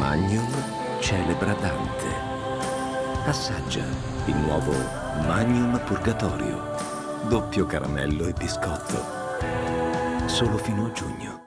Magnum celebra Dante. Assaggia il nuovo Magnum Purgatorio. Doppio caramello e biscotto. Solo fino a giugno.